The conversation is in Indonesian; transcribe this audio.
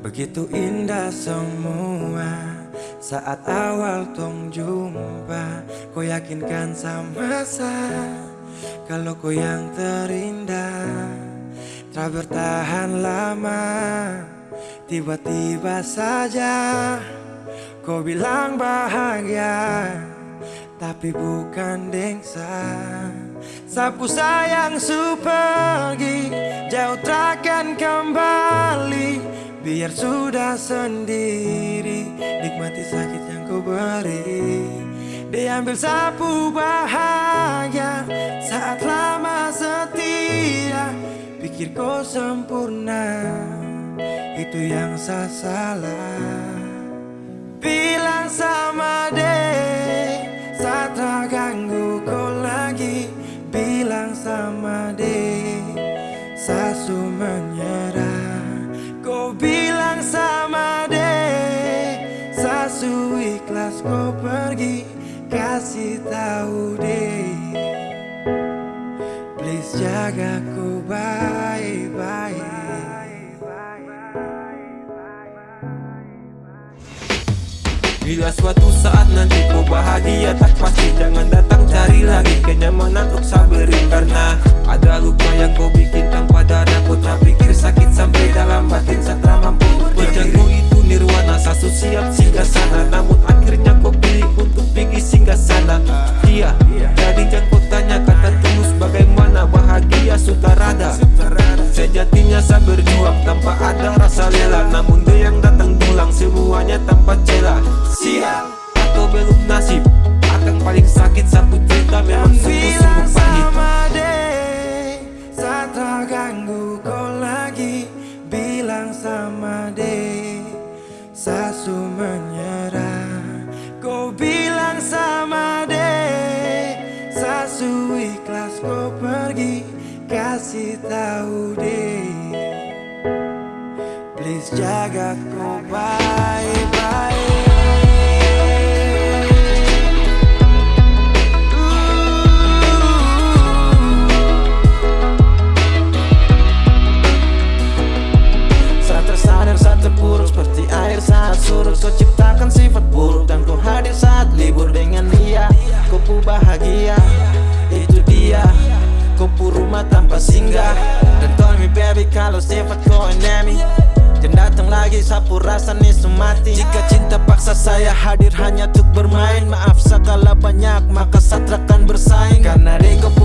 Begitu indah semua Saat awal tong jumpa. Kau yakinkan sama saya Kalau kau yang terindah Tak bertahan lama. Tiba-tiba saja Kau bilang bahagia Tapi bukan dengsa. Sapu sayang su pergi Jauh takkan kembali. Biar sudah sendiri Nikmati sakit yang kau beri. Diambil sapu bahagia Saat lama setia. Pikir kau sempurna Itu yang saya salah. Bilang sama Bilang sama deh Sasu menyerah Kau bilang sama deh Sasu ikhlas kau pergi Kasih tahu deh Please jaga ku baik-baik Bila suatu saat nanti kau bahagia tak pasti. Jangan datang cari lagi kenyamanan untuk sabarin Karena ada luka yang kau bikin tanpa darah Kau tak pikir sakit sampai dalam batin. Setelah mampu Berjangu itu nirwana Sasu siap singgah sana. Namun akhirnya kau pilih untuk pergi singgah sana. Iya, jadi jangan kau tanya kata tulus Bagaimana bahagia sutarada Sejatinya saya berjuang tanpa ada rasa lela. Namun dia yang datang pulang semuanya tanpa celah Sial atau belum nasib. Akan paling sakit sapu cerita memang sungguh-sungguh pahit. ganggu kau lagi. Bilang sama deh Sasu menyerah. Kau bilang sama deh Sasu ikhlas kau pergi. Kasih tahu deh Please jaga kau baik-baik. Surut. Kau ciptakan sifat buruk Dan kau hadir saat libur dengan dia. Kau pu bahagia Itu dia. Kau pu rumah tanpa singgah. Dan tell me baby kalau sifat kau enemy Dan datang lagi sapu rasa nisu mati Jika cinta paksa saya hadir hanya untuk bermain. Maaf sekala banyak maka satrakan bersaing. Karena di pu